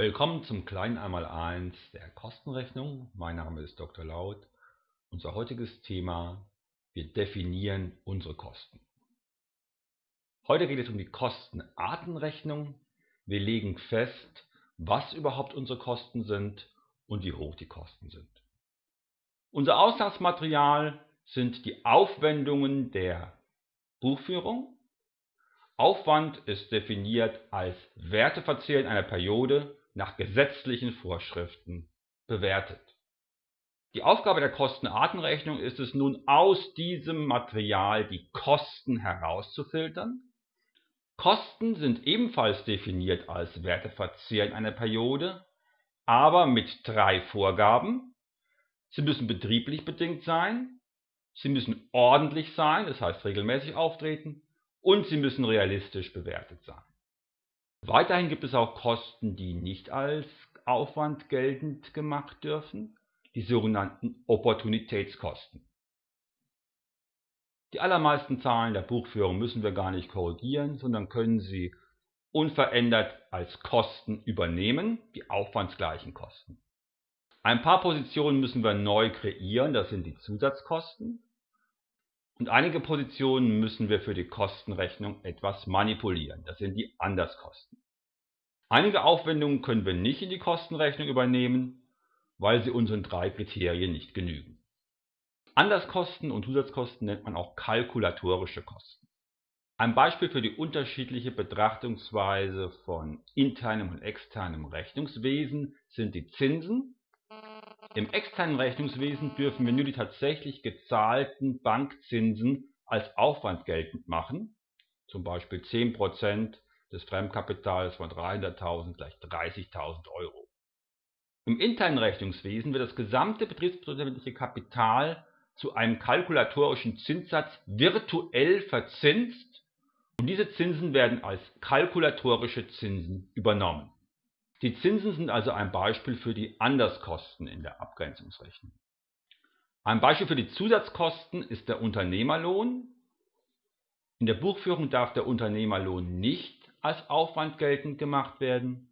Willkommen zum kleinen Einmaleins der Kostenrechnung. Mein Name ist Dr. Laut. Unser heutiges Thema, wir definieren unsere Kosten. Heute geht es um die Kostenartenrechnung. Wir legen fest, was überhaupt unsere Kosten sind und wie hoch die Kosten sind. Unser Ausgangsmaterial sind die Aufwendungen der Buchführung. Aufwand ist definiert als Werteverzehr in einer Periode nach gesetzlichen Vorschriften bewertet. Die Aufgabe der Kostenartenrechnung ist es nun, aus diesem Material die Kosten herauszufiltern. Kosten sind ebenfalls definiert als Werteverzehr in einer Periode, aber mit drei Vorgaben. Sie müssen betrieblich bedingt sein, sie müssen ordentlich sein, das heißt regelmäßig auftreten, und sie müssen realistisch bewertet sein. Weiterhin gibt es auch Kosten, die nicht als Aufwand geltend gemacht dürfen, die sogenannten Opportunitätskosten. Die allermeisten Zahlen der Buchführung müssen wir gar nicht korrigieren, sondern können sie unverändert als Kosten übernehmen, die aufwandsgleichen Kosten. Ein paar Positionen müssen wir neu kreieren, das sind die Zusatzkosten. Und einige Positionen müssen wir für die Kostenrechnung etwas manipulieren. Das sind die Anderskosten. Einige Aufwendungen können wir nicht in die Kostenrechnung übernehmen, weil sie unseren drei Kriterien nicht genügen. Anderskosten und Zusatzkosten nennt man auch kalkulatorische Kosten. Ein Beispiel für die unterschiedliche Betrachtungsweise von internem und externem Rechnungswesen sind die Zinsen im externen Rechnungswesen dürfen wir nur die tatsächlich gezahlten Bankzinsen als Aufwand geltend machen, zum Beispiel 10% des Fremdkapitals von 300.000 gleich 30.000 Euro. Im internen Rechnungswesen wird das gesamte betriebswirtschaftliche Kapital zu einem kalkulatorischen Zinssatz virtuell verzinst und diese Zinsen werden als kalkulatorische Zinsen übernommen die Zinsen sind also ein Beispiel für die Anderskosten in der Abgrenzungsrechnung. Ein Beispiel für die Zusatzkosten ist der Unternehmerlohn. In der Buchführung darf der Unternehmerlohn nicht als Aufwand geltend gemacht werden.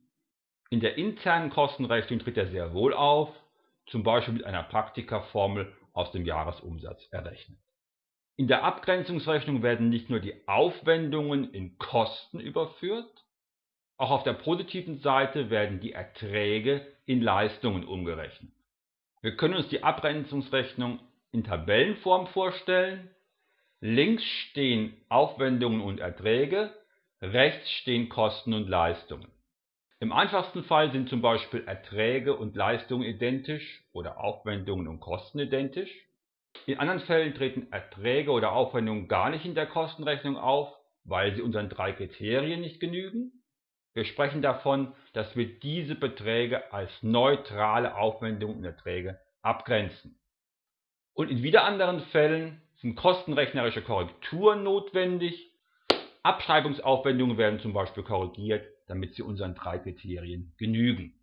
In der internen Kostenrechnung tritt er sehr wohl auf, zum Beispiel mit einer Praktikerformel aus dem Jahresumsatz errechnet. In der Abgrenzungsrechnung werden nicht nur die Aufwendungen in Kosten überführt, auch auf der positiven Seite werden die Erträge in Leistungen umgerechnet. Wir können uns die Abgrenzungsrechnung in Tabellenform vorstellen. Links stehen Aufwendungen und Erträge, rechts stehen Kosten und Leistungen. Im einfachsten Fall sind zum Beispiel Erträge und Leistungen identisch oder Aufwendungen und Kosten identisch. In anderen Fällen treten Erträge oder Aufwendungen gar nicht in der Kostenrechnung auf, weil sie unseren drei Kriterien nicht genügen. Wir sprechen davon, dass wir diese Beträge als neutrale Aufwendungen und Erträge abgrenzen. Und in wieder anderen Fällen sind kostenrechnerische Korrekturen notwendig. Abschreibungsaufwendungen werden zum Beispiel korrigiert, damit sie unseren drei Kriterien genügen.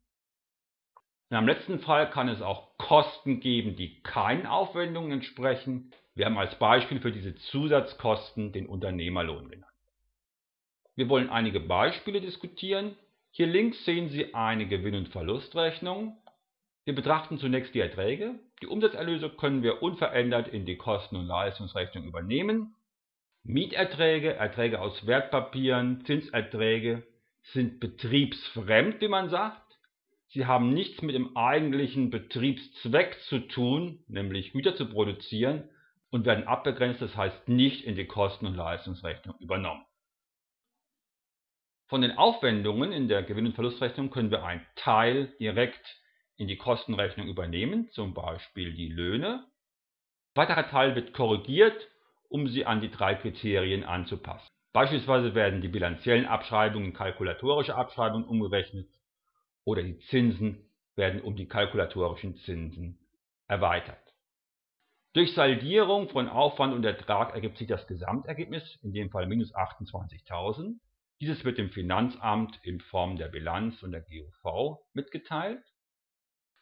In einem letzten Fall kann es auch Kosten geben, die keinen Aufwendungen entsprechen. Wir haben als Beispiel für diese Zusatzkosten den Unternehmerlohn genannt. Wir wollen einige Beispiele diskutieren. Hier links sehen Sie eine Gewinn- und Verlustrechnung. Wir betrachten zunächst die Erträge. Die Umsatzerlöse können wir unverändert in die Kosten- und Leistungsrechnung übernehmen. Mieterträge, Erträge aus Wertpapieren, Zinserträge sind betriebsfremd, wie man sagt. Sie haben nichts mit dem eigentlichen Betriebszweck zu tun, nämlich Güter zu produzieren und werden abgegrenzt, das heißt nicht in die Kosten- und Leistungsrechnung übernommen. Von den Aufwendungen in der Gewinn- und Verlustrechnung können wir einen Teil direkt in die Kostenrechnung übernehmen, zum Beispiel die Löhne. Ein weiterer Teil wird korrigiert, um sie an die drei Kriterien anzupassen. Beispielsweise werden die bilanziellen Abschreibungen in kalkulatorische Abschreibungen umgerechnet oder die Zinsen werden um die kalkulatorischen Zinsen erweitert. Durch Saldierung von Aufwand und Ertrag ergibt sich das Gesamtergebnis, in dem Fall minus 28.000. Dieses wird dem Finanzamt in Form der Bilanz und der GUV mitgeteilt.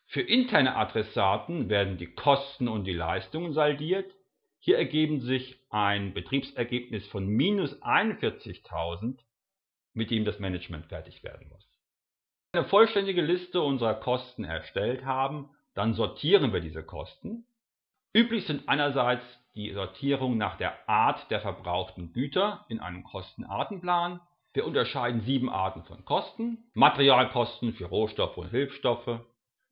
Für interne Adressaten werden die Kosten und die Leistungen saldiert. Hier ergeben sich ein Betriebsergebnis von minus 41.000, mit dem das Management fertig werden muss. eine vollständige Liste unserer Kosten erstellt haben, dann sortieren wir diese Kosten. Üblich sind einerseits die Sortierung nach der Art der verbrauchten Güter in einem Kostenartenplan. Wir unterscheiden sieben Arten von Kosten. Materialkosten für Rohstoffe und Hilfsstoffe,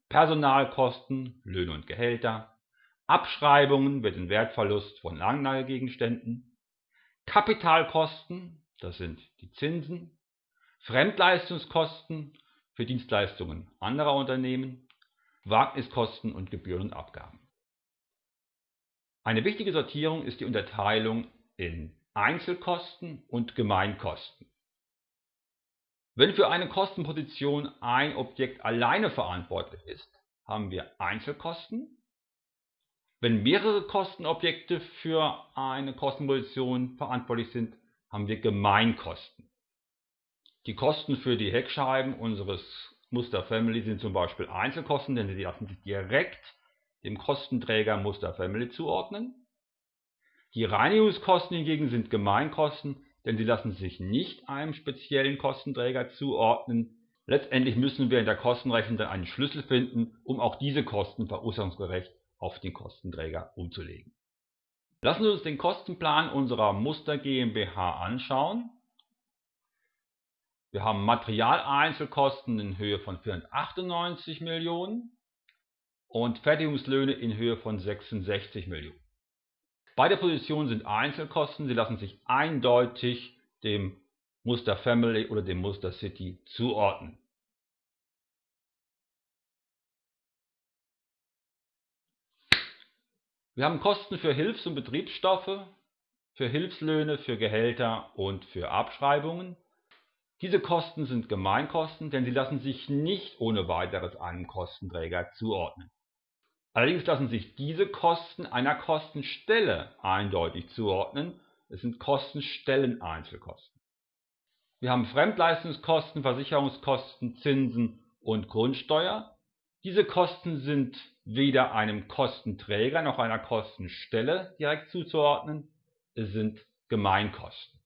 Personalkosten, Löhne und Gehälter, Abschreibungen für den Wertverlust von Langlagergegenständen, Kapitalkosten, das sind die Zinsen, Fremdleistungskosten für Dienstleistungen anderer Unternehmen, Wagniskosten und Gebühren und Abgaben. Eine wichtige Sortierung ist die Unterteilung in Einzelkosten und Gemeinkosten. Wenn für eine Kostenposition ein Objekt alleine verantwortlich ist, haben wir Einzelkosten. Wenn mehrere Kostenobjekte für eine Kostenposition verantwortlich sind, haben wir Gemeinkosten. Die Kosten für die Heckscheiben unseres Muster Family sind zum Beispiel Einzelkosten, denn sie lassen sich direkt dem Kostenträger Muster Family zuordnen. Die Reinigungskosten hingegen sind Gemeinkosten, denn sie lassen sich nicht einem speziellen Kostenträger zuordnen. Letztendlich müssen wir in der Kostenrechnung dann einen Schlüssel finden, um auch diese Kosten verursachungsgerecht auf den Kostenträger umzulegen. Lassen Sie uns den Kostenplan unserer Muster GmbH anschauen. Wir haben Materialeinzelkosten in Höhe von 498 Millionen und Fertigungslöhne in Höhe von 66 Millionen. Beide Positionen sind Einzelkosten, sie lassen sich eindeutig dem Muster Family oder dem Muster City zuordnen. Wir haben Kosten für Hilfs- und Betriebsstoffe, für Hilfslöhne, für Gehälter und für Abschreibungen. Diese Kosten sind Gemeinkosten, denn sie lassen sich nicht ohne weiteres einem Kostenträger zuordnen. Allerdings lassen sich diese Kosten einer Kostenstelle eindeutig zuordnen. Es sind Kostenstellen-Einzelkosten. Wir haben Fremdleistungskosten, Versicherungskosten, Zinsen und Grundsteuer. Diese Kosten sind weder einem Kostenträger noch einer Kostenstelle direkt zuzuordnen. Es sind Gemeinkosten.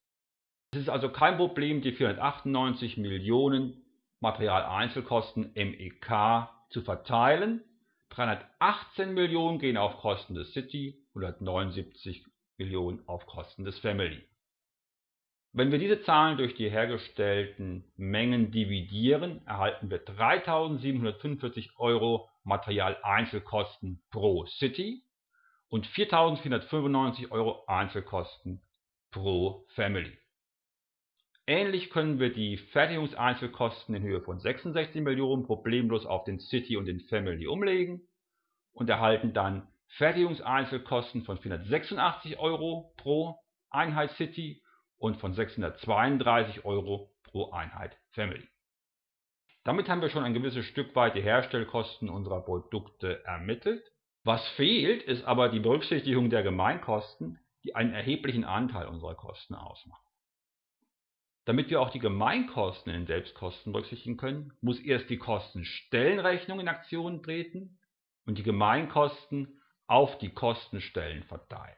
Es ist also kein Problem, die 498 Millionen Materialeinzelkosten MEK zu verteilen 318 Millionen gehen auf Kosten des City, 179 Millionen auf Kosten des Family. Wenn wir diese Zahlen durch die hergestellten Mengen dividieren, erhalten wir 3.745 Euro Materialeinzelkosten pro City und 4.495 Euro Einzelkosten pro Family. Ähnlich können wir die Fertigungseinzelkosten in Höhe von 66 Millionen problemlos auf den City und den Family umlegen und erhalten dann Fertigungseinzelkosten von 486 Euro pro Einheit City und von 632 Euro pro Einheit Family. Damit haben wir schon ein gewisses Stück weit die Herstellkosten unserer Produkte ermittelt. Was fehlt, ist aber die Berücksichtigung der Gemeinkosten, die einen erheblichen Anteil unserer Kosten ausmachen. Damit wir auch die Gemeinkosten in den Selbstkosten berücksichtigen können, muss erst die Kostenstellenrechnung in Aktion treten und die Gemeinkosten auf die Kostenstellen verteilen.